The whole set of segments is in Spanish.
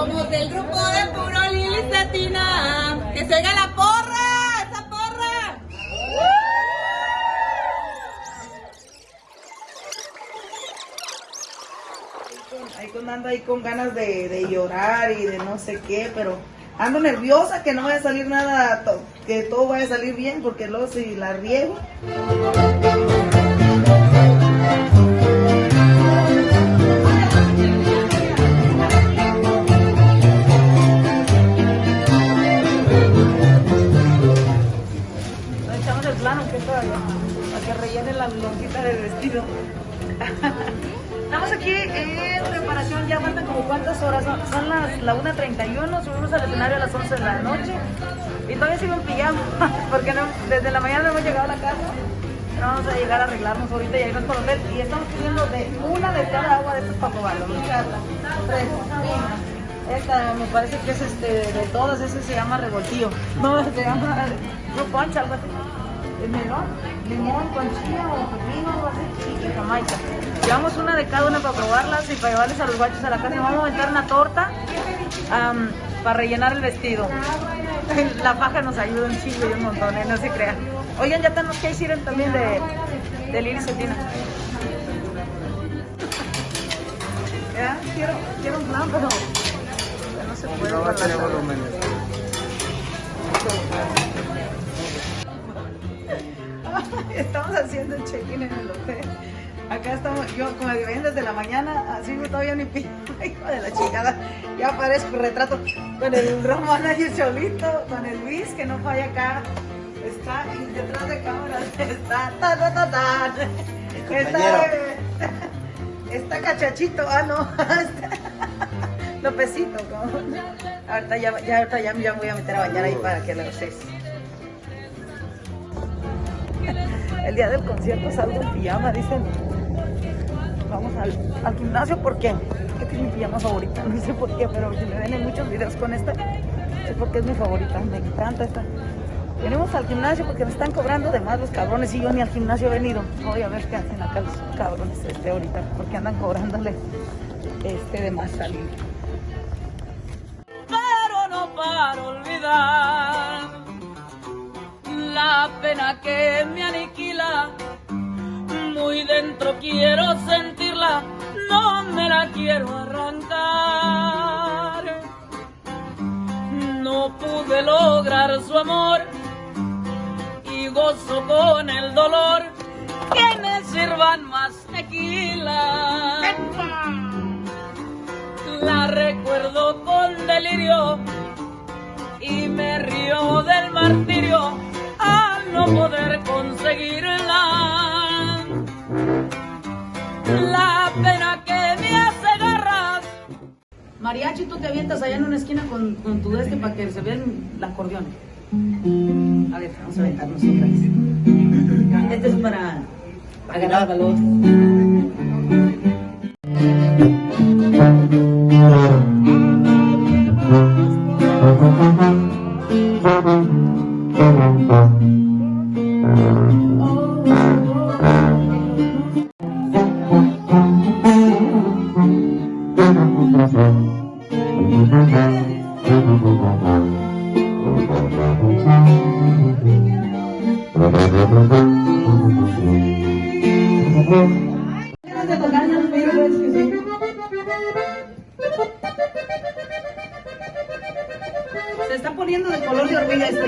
Somos del grupo de Puro Lili Satina. ¡Que se oiga la porra! ¡Esa porra! Ahí ando ahí con ganas de, llorar y de no sé qué, pero ando nerviosa que no vaya a salir nada, que todo vaya a salir bien, porque luego si la riego. La lonjita del vestido. Estamos aquí en preparación, ya faltan como cuántas horas, son, las la 1.31, subimos al escenario a las 11 de la noche y todavía sigo en pijama, porque no, desde la mañana no hemos llegado a la casa. Pero Vamos a llegar a arreglarnos ahorita y irnos por el hotel y estamos pidiendo de una de cada agua de estos fina. Esta me parece que es este, de todas, ese se llama revoltillo. No, se llama fruit punch, algo así. Es melón, limón con chía o pepino, algo así, y jamaica. Llevamos una de cada una para probarlas y para llevarles a los guachos a la casa. Vamos a aventar una torta para rellenar el vestido. La faja nos ayuda un chingo y un montón, ¿eh? no se crean. Oigan, ya tenemos que ir también de, de Lili Cetina. Quiero, quiero un plan, pero no se puede. No va a tener volumen. Estamos haciendo el check-in en el hotel. Acá estamos, yo como ven desde la mañana, así no todavía ni pido, hijo de la chingada. Ya aparezco retrato con el road manager solito, con el Luis que no falla acá. Está y detrás de cámaras, está ta ta ta ta. Está, está cachachito, ah no, Lopecito, como. Ahorita ya, ya, ahorita ya, ya me voy a meter a bañar ahí para que lo ustedes. El día del concierto salgo en pijama, dicen. Vamos al, al gimnasio, ¿por qué? Esta es mi pijama favorita, no sé por qué, pero si me ven en muchos videos con esta, es porque es mi favorita, me encanta esta. Venimos al gimnasio porque me están cobrando de más los cabrones y yo ni al gimnasio he venido. Voy a ver qué hacen acá los cabrones este ahorita, porque andan cobrándole este de más salir. Pero no para olvidar la pena que me aniquila. Dentro quiero sentirla, no me la quiero arrancar. No pude lograr su amor y gozo con el dolor que me sirvan más tequila. La recuerdo con delirio y me río del martirio al no poder conseguirla. Mariachi, tú te avientas allá en una esquina con, con tu este para que se vea el acordeón. A ver, vamos a aventar nosotras. Este es para agarrar valor. Se está poniendo de color de hormiga esto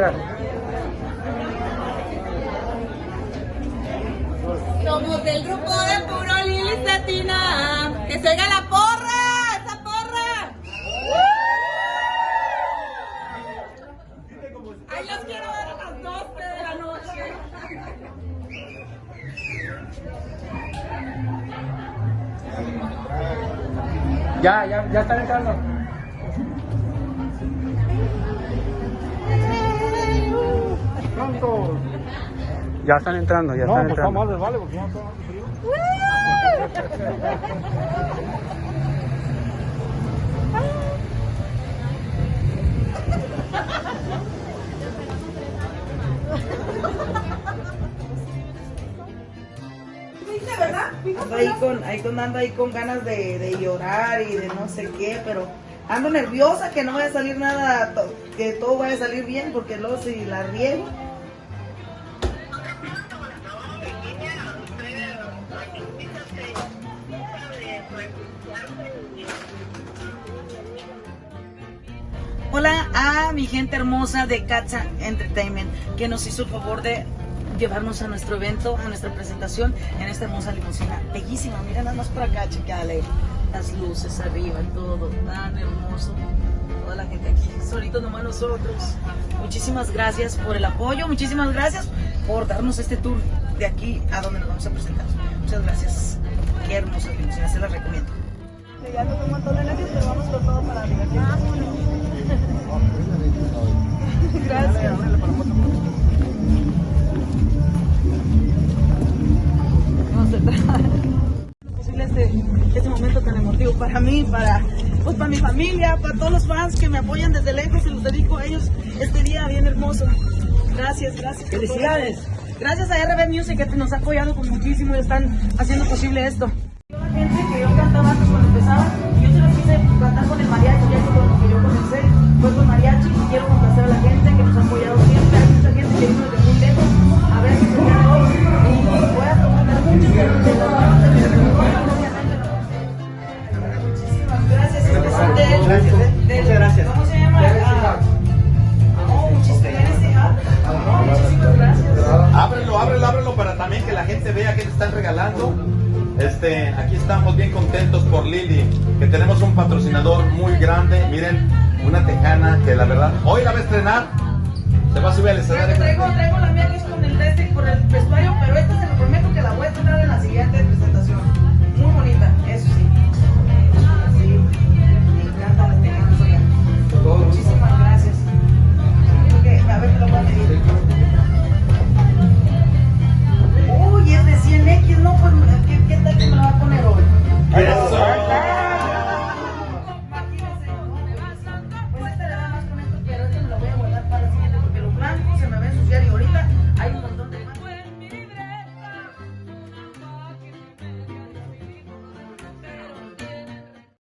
entrar. Somos del grupo de puro Lili Satina. ¡Que se oiga la porra! ¡Esa porra! ¡Ay, los quiero ver a las 12 de la noche! Ya, ya, ya están entrando. Ya están entrando, ya No, están pues entrando. vamos, vale, porque ya está frío. Ando ahí con, ahí con, ando ahí con ganas de, de llorar y de no sé qué, pero ando nerviosa que no vaya a salir nada, to- que todo vaya a salir bien, porque luego si la riego. Hola a mi gente hermosa de Cacha Entertainment que nos hizo el favor de llevarnos a nuestro evento, a nuestra presentación en esta hermosa limusina. Bellísima, mira nada más por acá, checale. Las luces arriba, todo tan hermoso. Toda la gente aquí, solitos nomás nosotros. Muchísimas gracias por el apoyo, muchísimas gracias por darnos este tour de aquí a donde nos vamos a presentar. Muchas gracias. Qué hermosa limusina, se las recomiendo. Ya nos vamos con todo para. Gracias. Vamos a entrar. para mí, para, pues para mi familia, para todos los fans que me apoyan desde lejos y los dedico a ellos este día bien hermoso. Gracias, gracias. Felicidades. Gracias a RB Music que nos ha apoyado con muchísimo y están haciendo posible esto. La gente que yo cantaba antes cuando empezaba, patrocinador muy grande. Miren, una tejana que la verdad, hoy la va a estrenar. Se va a subir al escenario. Traigo, traigo la mía que es con el test por el vestuario, pero esta se lo prometo que la voy a estrenar en la siguiente